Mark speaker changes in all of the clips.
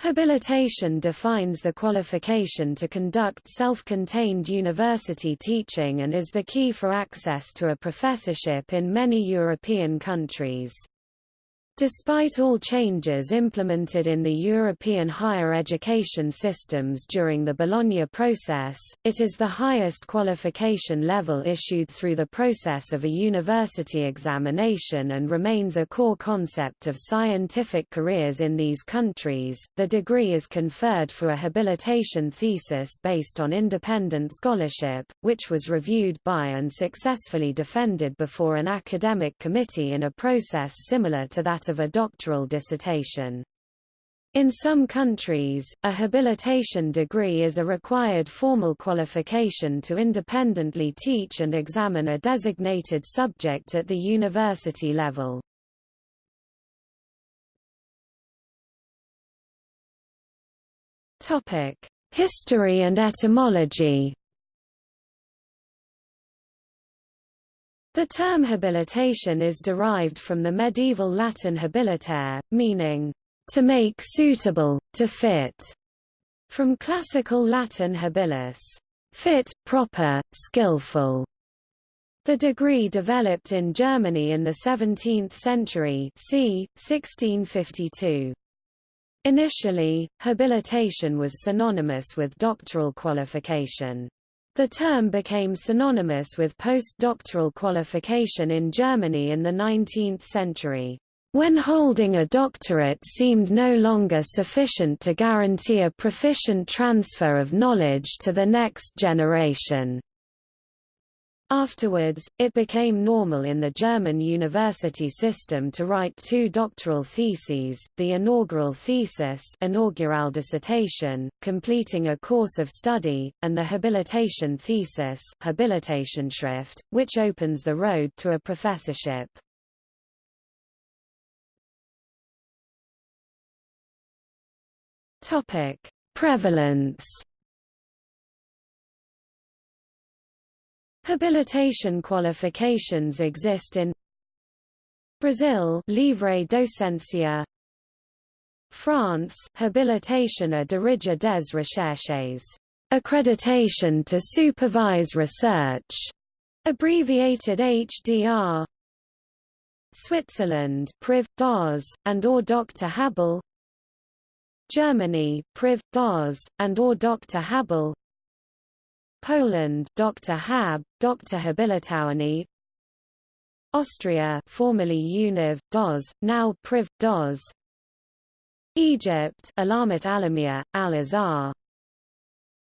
Speaker 1: Habilitation defines the qualification to conduct self-contained university teaching and is the key for access to a professorship in many European countries. Despite all changes implemented in the European higher education systems during the Bologna process, it is the highest qualification level issued through the process of a university examination and remains a core concept of scientific careers in these countries. The degree is conferred for a habilitation thesis based on independent scholarship, which was reviewed by and successfully defended before an academic committee in a process similar to that of a doctoral dissertation. In some countries, a habilitation degree is a required formal qualification to independently teach and examine a designated subject at the university level. History and etymology The term habilitation is derived from the medieval Latin habilitare, meaning, to make suitable, to fit, from classical Latin habilis, fit, proper, skillful. The degree developed in Germany in the 17th century c. 1652. Initially, habilitation was synonymous with doctoral qualification. The term became synonymous with postdoctoral qualification in Germany in the 19th century. When holding a doctorate seemed no longer sufficient to guarantee a proficient transfer of knowledge to the next generation. Afterwards, it became normal in the German university system to write two doctoral theses, the inaugural thesis inaugural dissertation, completing a course of study, and the habilitation thesis Habilitationsschrift, which opens the road to a professorship. Prevalence Habilitation qualifications exist in Brazil Livre Docencia. France Habilitation à diriger des recherches. Accreditation to supervise research. Abbreviated HDR Switzerland Priv. DAS and or Dr Habil. Germany Priv. DAS and or Dr Habil Poland Dr. Hab, Dr. Habilitowany Austria formerly Univ, DOS, now Priv, DOS Egypt Alamat Alamia, Al-Azhar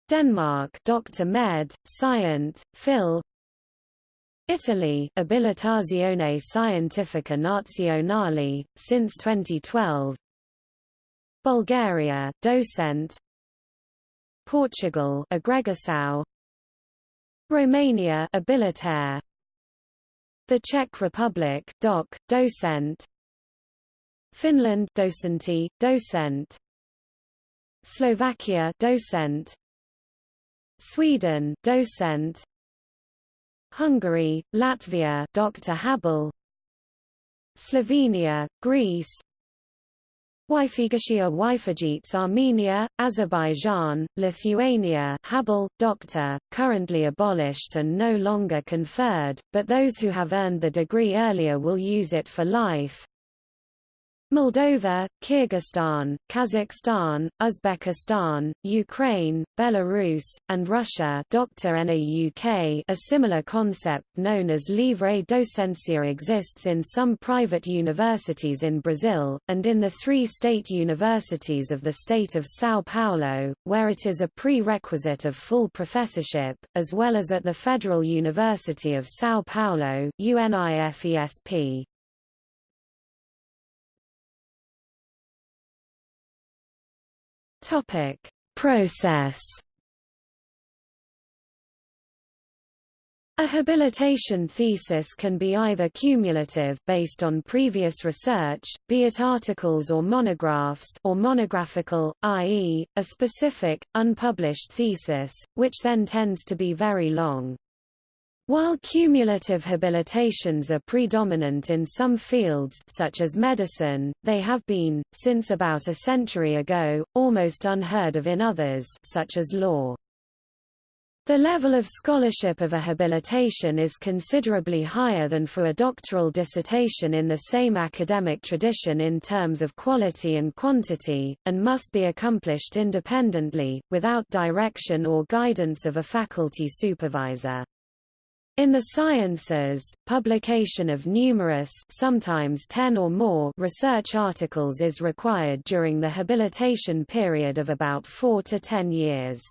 Speaker 1: Denmark Dr. Med, Scient, Phil Italy Abilitazione Scientifica Nazionale, since 2012 Bulgaria Docent Portugal Agregação Romania Abilitare The Czech Republic Doc Docent. Finland Docenti Docent. Slovakia Docent. Sweden Docent. Hungary Latvia Dr Habil. Slovenia Greece Wyfigashia Wyfagits Armenia, Azerbaijan, Lithuania Habil, Doctor, currently abolished and no longer conferred, but those who have earned the degree earlier will use it for life. Moldova, Kyrgyzstan, Kazakhstan, Uzbekistan, Ukraine, Belarus, and Russia Dr. NAUK a similar concept known as Livre Docencia exists in some private universities in Brazil, and in the three state universities of the state of São Paulo, where it is a prerequisite of full professorship, as well as at the Federal University of São Paulo UNIFESP. Topic: Process. A habilitation thesis can be either cumulative based on previous research, be it articles or monographs or monographical, i.e., a specific, unpublished thesis, which then tends to be very long. While cumulative habilitations are predominant in some fields such as medicine, they have been, since about a century ago, almost unheard of in others such as law. The level of scholarship of a habilitation is considerably higher than for a doctoral dissertation in the same academic tradition in terms of quality and quantity, and must be accomplished independently, without direction or guidance of a faculty supervisor. In the sciences, publication of numerous sometimes 10 or more research articles is required during the habilitation period of about 4 to 10 years.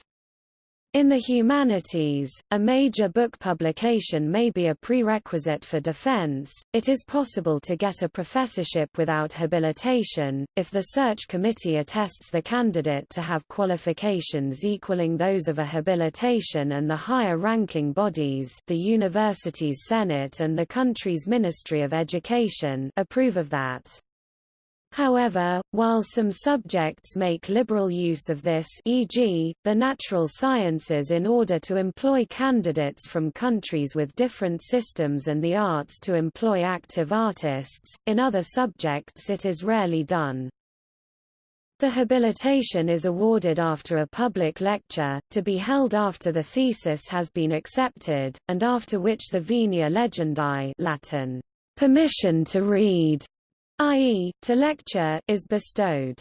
Speaker 1: In the humanities, a major book publication may be a prerequisite for defense. It is possible to get a professorship without habilitation, if the search committee attests the candidate to have qualifications equaling those of a habilitation and the higher ranking bodies the university's senate and the country's Ministry of Education approve of that. However, while some subjects make liberal use of this e.g., the natural sciences in order to employ candidates from countries with different systems and the arts to employ active artists, in other subjects it is rarely done. The habilitation is awarded after a public lecture, to be held after the thesis has been accepted, and after which the venia legendi Latin, permission to read i.e., to lecture, is bestowed.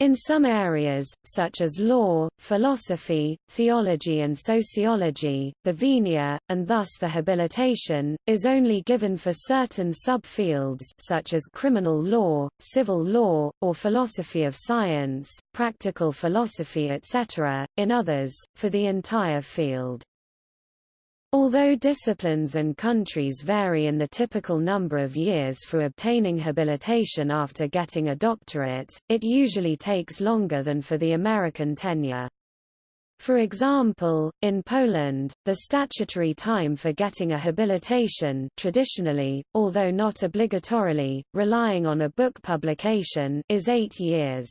Speaker 1: In some areas, such as law, philosophy, theology and sociology, the venia, and thus the habilitation, is only given for certain subfields such as criminal law, civil law, or philosophy of science, practical philosophy etc., in others, for the entire field. Although disciplines and countries vary in the typical number of years for obtaining habilitation after getting a doctorate, it usually takes longer than for the American tenure. For example, in Poland, the statutory time for getting a habilitation traditionally, although not obligatorily, relying on a book publication is eight years.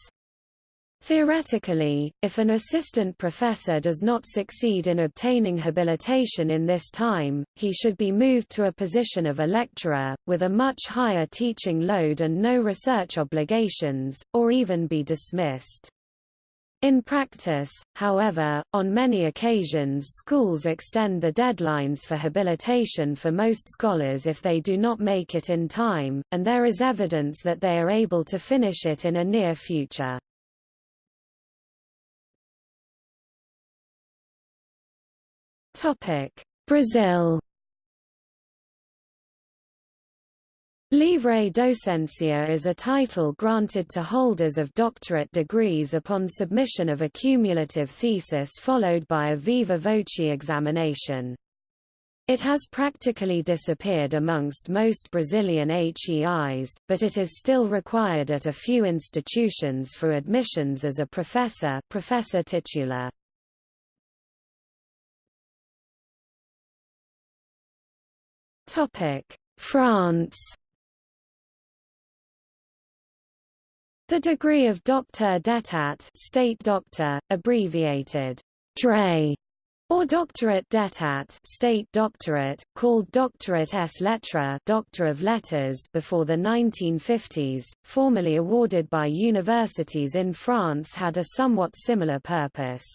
Speaker 1: Theoretically, if an assistant professor does not succeed in obtaining habilitation in this time, he should be moved to a position of a lecturer, with a much higher teaching load and no research obligations, or even be dismissed. In practice, however, on many occasions schools extend the deadlines for habilitation for most scholars if they do not make it in time, and there is evidence that they are able to finish it in a near future. Topic: Brazil. Livre Docencia is a title granted to holders of doctorate degrees upon submission of a cumulative thesis followed by a viva voce examination. It has practically disappeared amongst most Brazilian HEIs, but it is still required at a few institutions for admissions as a professor, professor titular. France The degree of Docteur d'État state doctor, abbreviated DRE, or Doctorate d'État state doctorate, called Doctorate ès lettres Doctor of Letters before the 1950s, formerly awarded by universities in France had a somewhat similar purpose.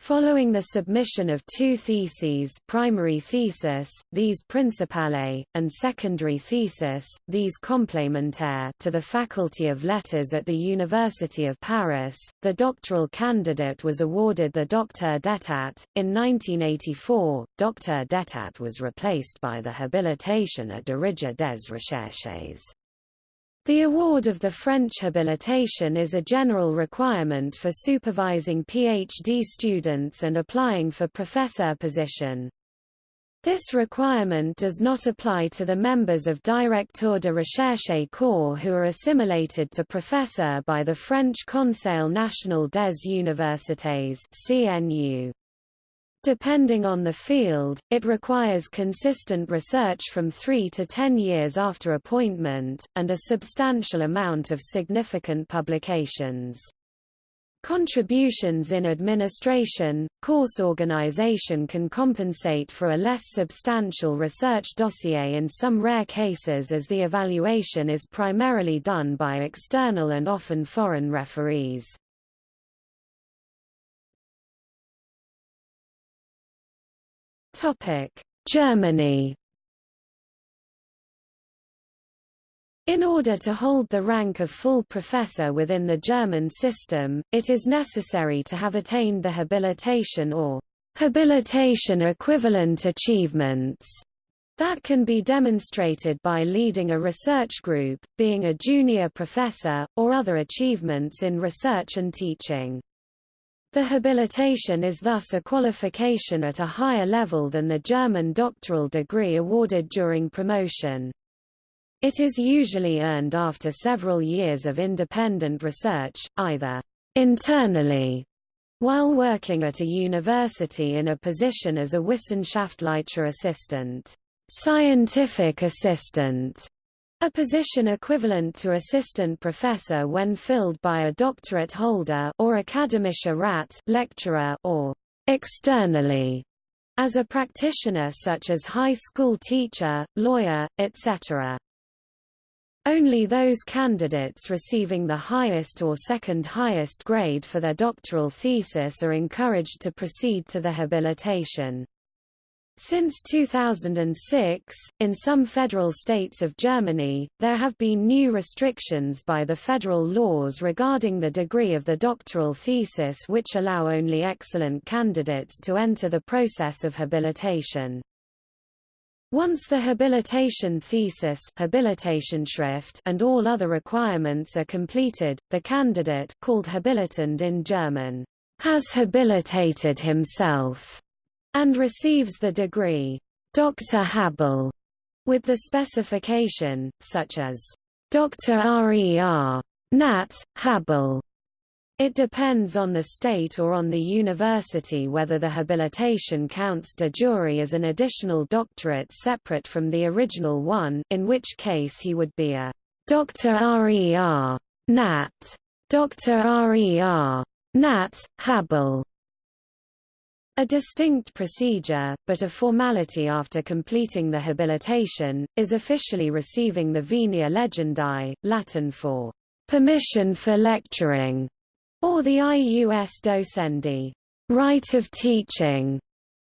Speaker 1: Following the submission of two theses primary thesis, these principale, and secondary thesis, these complémentaires to the Faculty of Letters at the University of Paris, the doctoral candidate was awarded the Docteur d'État. In 1984, Docteur d'État was replaced by the habilitation à diriger des recherches. The award of the French habilitation is a general requirement for supervising PhD students and applying for professor position. This requirement does not apply to the members of Directeur de Recherche Corps who are assimilated to professor by the French Conseil national des universités CNU. Depending on the field, it requires consistent research from 3 to 10 years after appointment, and a substantial amount of significant publications. Contributions in administration, course organization can compensate for a less substantial research dossier in some rare cases as the evaluation is primarily done by external and often foreign referees. Germany In order to hold the rank of full professor within the German system, it is necessary to have attained the habilitation or habilitation equivalent achievements that can be demonstrated by leading a research group, being a junior professor, or other achievements in research and teaching. The habilitation is thus a qualification at a higher level than the German doctoral degree awarded during promotion. It is usually earned after several years of independent research, either internally while working at a university in a position as a Wissenschaftlicher assistant, scientific assistant, a position equivalent to assistant professor when filled by a doctorate holder or akademischer Rat lecturer or externally as a practitioner such as high school teacher, lawyer, etc. Only those candidates receiving the highest or second highest grade for their doctoral thesis are encouraged to proceed to the habilitation. Since 2006, in some federal states of Germany, there have been new restrictions by the federal laws regarding the degree of the doctoral thesis which allow only excellent candidates to enter the process of habilitation. Once the habilitation thesis and all other requirements are completed, the candidate called habilitand in German has habilitated himself and receives the degree Dr. Habil with the specification, such as Dr. RER. Nat. Habil it depends on the state or on the university whether the habilitation counts de jure as an additional doctorate separate from the original one, in which case he would be a Dr. RER. Nat. Dr. RER. Nat. Habil. A distinct procedure, but a formality after completing the habilitation, is officially receiving the Venia Legendi, Latin for permission for lecturing or the ius docendi, right of teaching,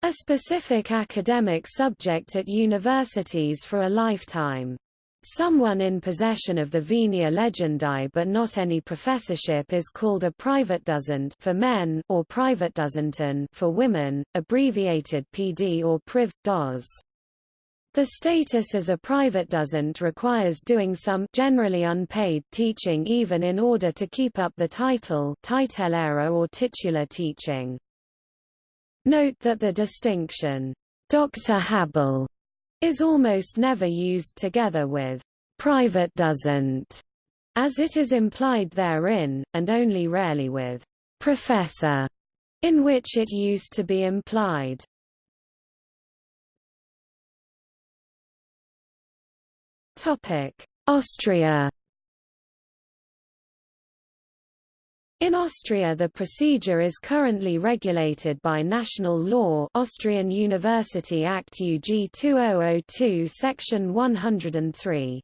Speaker 1: a specific academic subject at universities for a lifetime. Someone in possession of the Venia Legendi but not any professorship is called a private Privatdozent for men or private Privatdozenten for women, abbreviated PD or Priv. DOS. The status as a private Privatdozent requires doing some generally unpaid teaching even in order to keep up the title titellehrer or titular teaching. Note that the distinction, Dr. Habil, is almost never used together with private doesn't, as it is implied therein, and only rarely with professor, in which it used to be implied. Topic: Austria In Austria the procedure is currently regulated by national law Austrian University Act UG 2002 Section 103.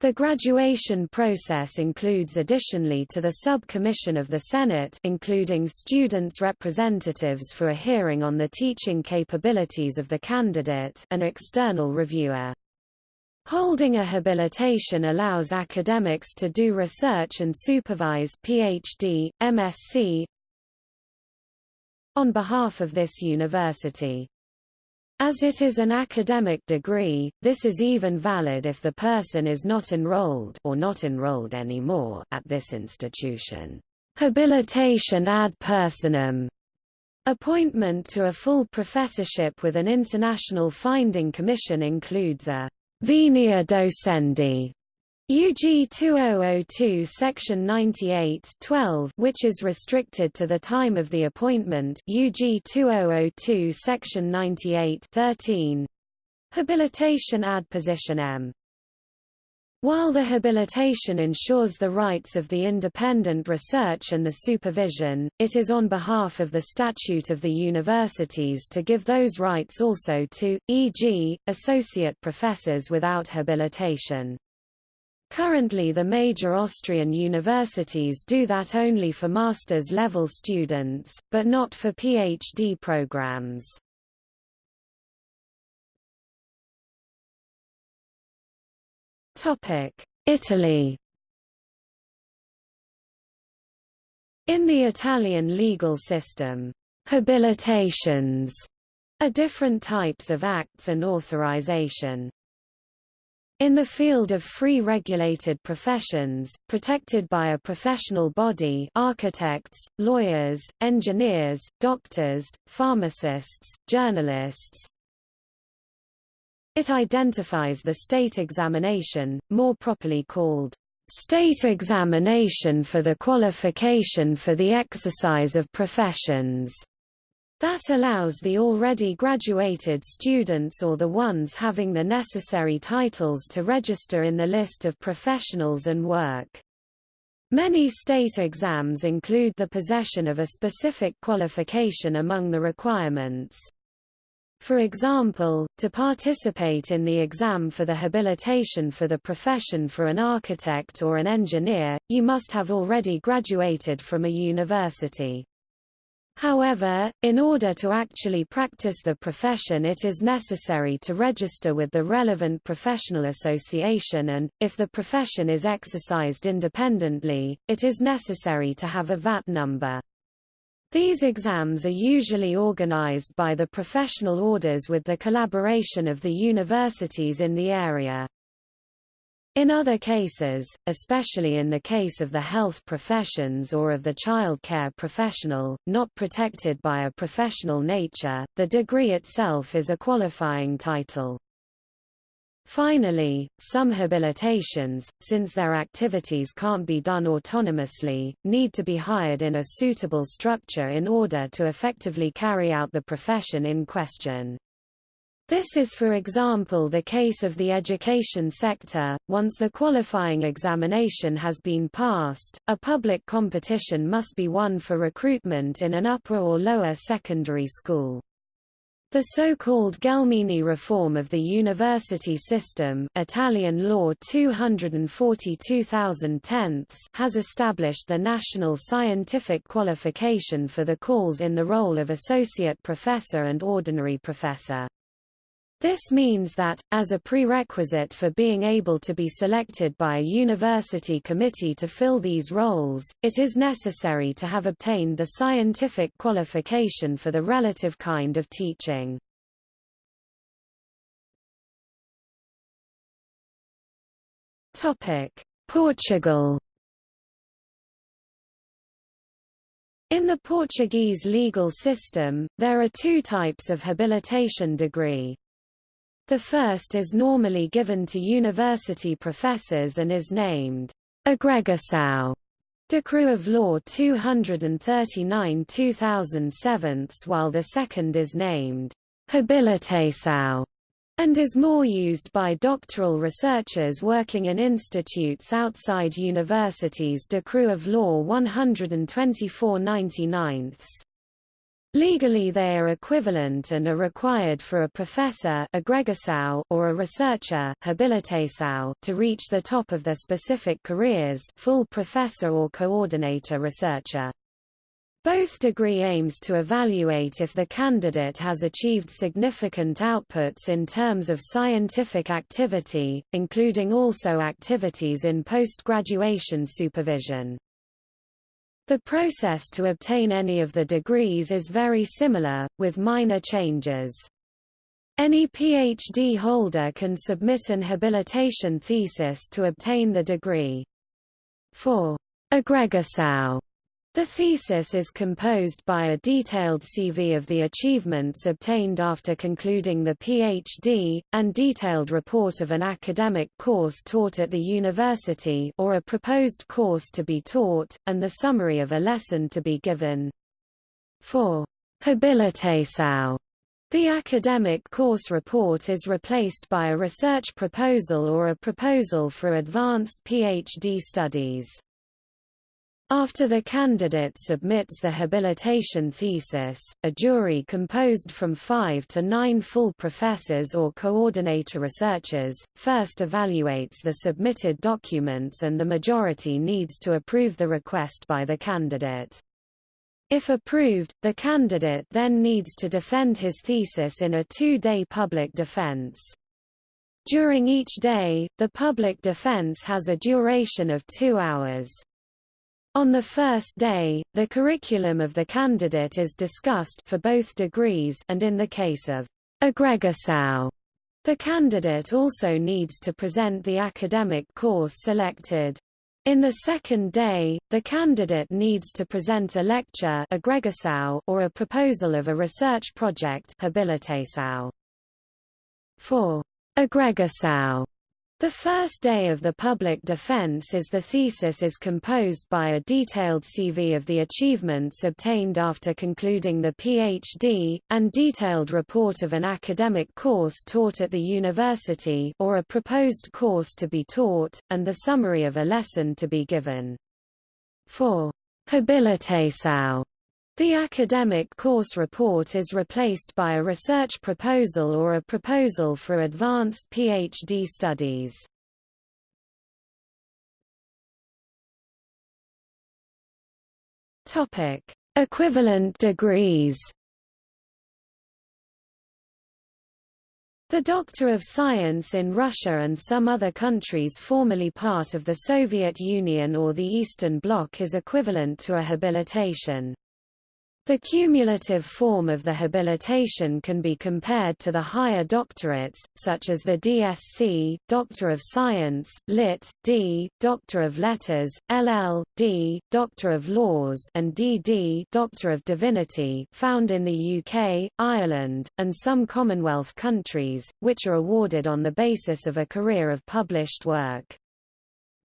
Speaker 1: The graduation process includes additionally to the sub-commission of the Senate including students' representatives for a hearing on the teaching capabilities of the candidate an external reviewer. Holding a habilitation allows academics to do research and supervise PhD, MSc on behalf of this university. As it is an academic degree, this is even valid if the person is not enrolled or not enrolled anymore at this institution. Habilitation ad personam Appointment to a full professorship with an international finding commission includes a Venia docendi UG 2002 Section 98 12 which is restricted to the time of the appointment. UG 2002 Section 98 13 Habilitation ad positionem While the habilitation ensures the rights of the independent research and the supervision, it is on behalf of the statute of the universities to give those rights also to, e.g., associate professors without habilitation. Currently the major Austrian universities do that only for master's level students, but not for PhD programs. Italy In the Italian legal system, habilitations are different types of acts and authorization. In the field of free regulated professions, protected by a professional body architects, lawyers, engineers, doctors, pharmacists, journalists, it identifies the state examination, more properly called state examination for the qualification for the exercise of professions. That allows the already graduated students or the ones having the necessary titles to register in the list of professionals and work. Many state exams include the possession of a specific qualification among the requirements. For example, to participate in the exam for the habilitation for the profession for an architect or an engineer, you must have already graduated from a university. However, in order to actually practice the profession it is necessary to register with the relevant professional association and, if the profession is exercised independently, it is necessary to have a VAT number. These exams are usually organized by the professional orders with the collaboration of the universities in the area. In other cases, especially in the case of the health professions or of the child care professional, not protected by a professional nature, the degree itself is a qualifying title. Finally, some habilitations, since their activities can't be done autonomously, need to be hired in a suitable structure in order to effectively carry out the profession in question. This is for example the case of the education sector. Once the qualifying examination has been passed, a public competition must be won for recruitment in an upper or lower secondary school. The so-called Gelmini reform of the university system Italian law 240 has established the national scientific qualification for the calls in the role of associate professor and ordinary professor. This means that, as a prerequisite for being able to be selected by a university committee to fill these roles, it is necessary to have obtained the scientific qualification for the relative kind of teaching. Portugal In the Portuguese legal system, there are two types of habilitation degree. The first is normally given to university professors and is named Agregação, Decree of Law 239 2007 while the second is named Habilitação and is more used by doctoral researchers working in institutes outside universities. Decree of Law 124 99 Legally they are equivalent and are required for a professor or a researcher to reach the top of their specific careers full professor or coordinator researcher. Both degree aims to evaluate if the candidate has achieved significant outputs in terms of scientific activity, including also activities in post-graduation supervision. The process to obtain any of the degrees is very similar, with minor changes. Any PhD holder can submit an habilitation thesis to obtain the degree. For agregação, the thesis is composed by a detailed CV of the achievements obtained after concluding the PhD, and detailed report of an academic course taught at the university or a proposed course to be taught, and the summary of a lesson to be given. For habilitação, The academic course report is replaced by a research proposal or a proposal for advanced PhD studies. After the candidate submits the habilitation thesis, a jury composed from five to nine full professors or coordinator researchers, first evaluates the submitted documents and the majority needs to approve the request by the candidate. If approved, the candidate then needs to defend his thesis in a two-day public defense. During each day, the public defense has a duration of two hours. On the first day, the curriculum of the candidate is discussed for both degrees and in the case of agregação, the candidate also needs to present the academic course selected. In the second day, the candidate needs to present a lecture or a proposal of a research project For agregação, the first day of the public defense is the thesis is composed by a detailed CV of the achievements obtained after concluding the PhD, and detailed report of an academic course taught at the university or a proposed course to be taught, and the summary of a lesson to be given. For habilitação, the academic course report is replaced by a research proposal or a proposal for advanced PhD studies. Topic: Equivalent degrees. The Doctor of Science in Russia and some other countries formerly part of the Soviet Union or the Eastern Bloc is equivalent to a habilitation. The cumulative form of the habilitation can be compared to the higher doctorates, such as the DSc, Doctor of Science, Lit. D, Doctor of Letters, LL.D, Doctor of Laws and DD Doctor of Divinity found in the UK, Ireland, and some Commonwealth countries, which are awarded on the basis of a career of published work.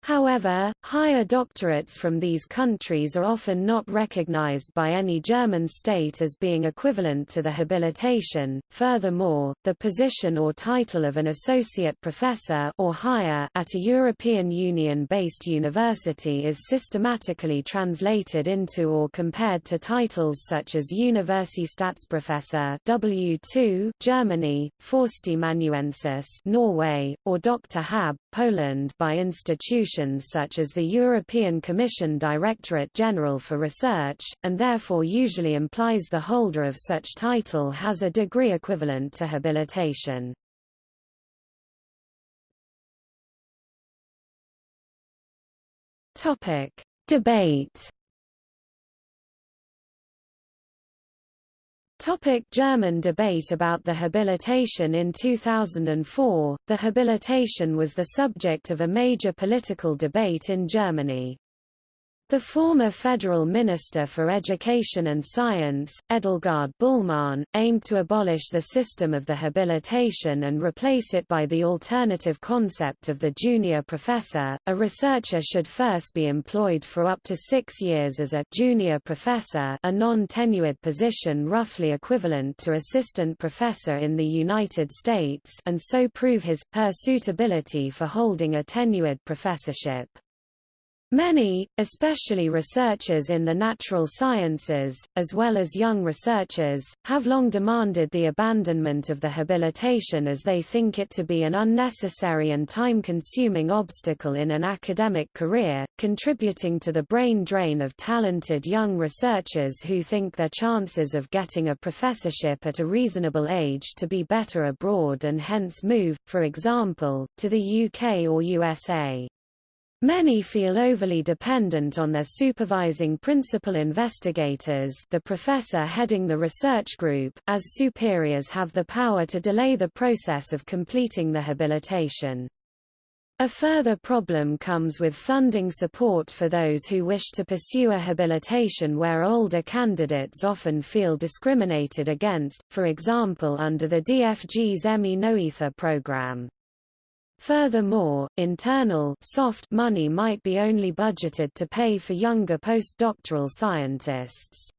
Speaker 1: However, higher doctorates from these countries are often not recognized by any German state as being equivalent to the habilitation. Furthermore, the position or title of an associate professor or higher at a European Union-based university is systematically translated into or compared to titles such as Universitätsprofessor W2 Germany, Førsteamanuensis Norway, or Dr. Hab Poland by institutions institutions such as the European Commission Directorate General for Research, and therefore usually implies the holder of such title has a degree equivalent to habilitation. Debate Topic German debate about the habilitation In 2004, the habilitation was the subject of a major political debate in Germany. The former federal minister for education and science, Edelgard Bulmahn, aimed to abolish the system of the habilitation and replace it by the alternative concept of the junior professor. A researcher should first be employed for up to six years as a junior professor a non-tenured position roughly equivalent to assistant professor in the United States and so prove his, her suitability for holding a tenured professorship. Many, especially researchers in the natural sciences, as well as young researchers, have long demanded the abandonment of the habilitation as they think it to be an unnecessary and time-consuming obstacle in an academic career, contributing to the brain drain of talented young researchers who think their chances of getting a professorship at a reasonable age to be better abroad and hence move, for example, to the UK or USA. Many feel overly dependent on their supervising principal investigators the professor heading the research group, as superiors have the power to delay the process of completing the habilitation. A further problem comes with funding support for those who wish to pursue a habilitation where older candidates often feel discriminated against, for example under the DFG's Emmy Noether program. Furthermore, internal soft money might be only budgeted to pay for younger postdoctoral scientists.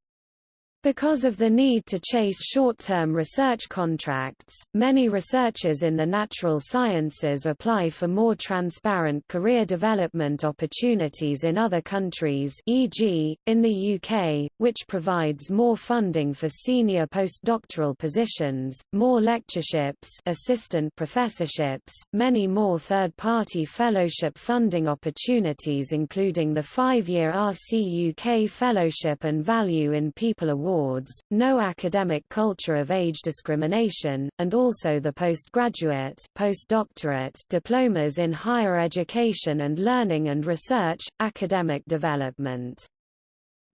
Speaker 1: Because of the need to chase short-term research contracts, many researchers in the natural sciences apply for more transparent career development opportunities in other countries e.g., in the UK, which provides more funding for senior postdoctoral positions, more lectureships assistant professorships, many more third-party fellowship funding opportunities including the five-year RC UK Fellowship and Value in People Award awards, no academic culture of age discrimination, and also the postgraduate postdoctorate diplomas in higher education and learning and research, academic development.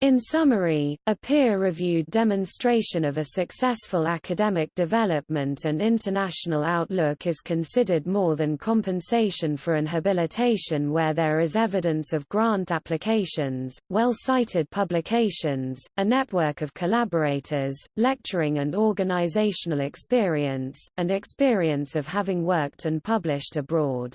Speaker 1: In summary, a peer-reviewed demonstration of a successful academic development and international outlook is considered more than compensation for an habilitation where there is evidence of grant applications, well-cited publications, a network of collaborators, lecturing and organizational experience, and experience of having worked and published abroad.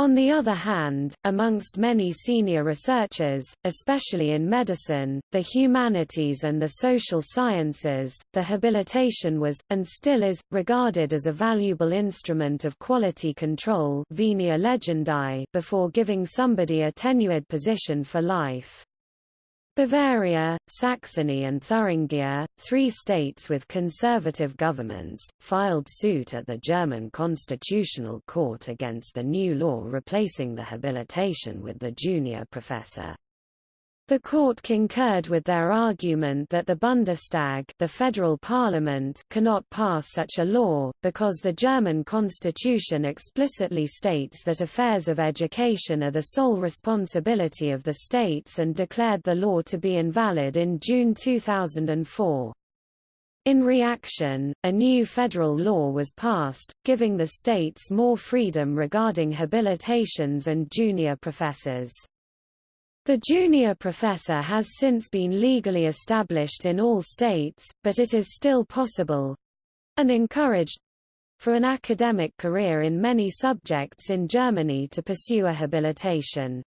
Speaker 1: On the other hand, amongst many senior researchers, especially in medicine, the humanities and the social sciences, the habilitation was, and still is, regarded as a valuable instrument of quality control venia before giving somebody a tenured position for life. Bavaria, Saxony and Thuringia, three states with conservative governments, filed suit at the German Constitutional Court against the new law replacing the habilitation with the junior professor. The court concurred with their argument that the Bundestag the federal parliament cannot pass such a law, because the German constitution explicitly states that affairs of education are the sole responsibility of the states and declared the law to be invalid in June 2004. In reaction, a new federal law was passed, giving the states more freedom regarding habilitations and junior professors. The junior professor has since been legally established in all states, but it is still possible—and encouraged—for an academic career in many subjects in Germany to pursue a habilitation.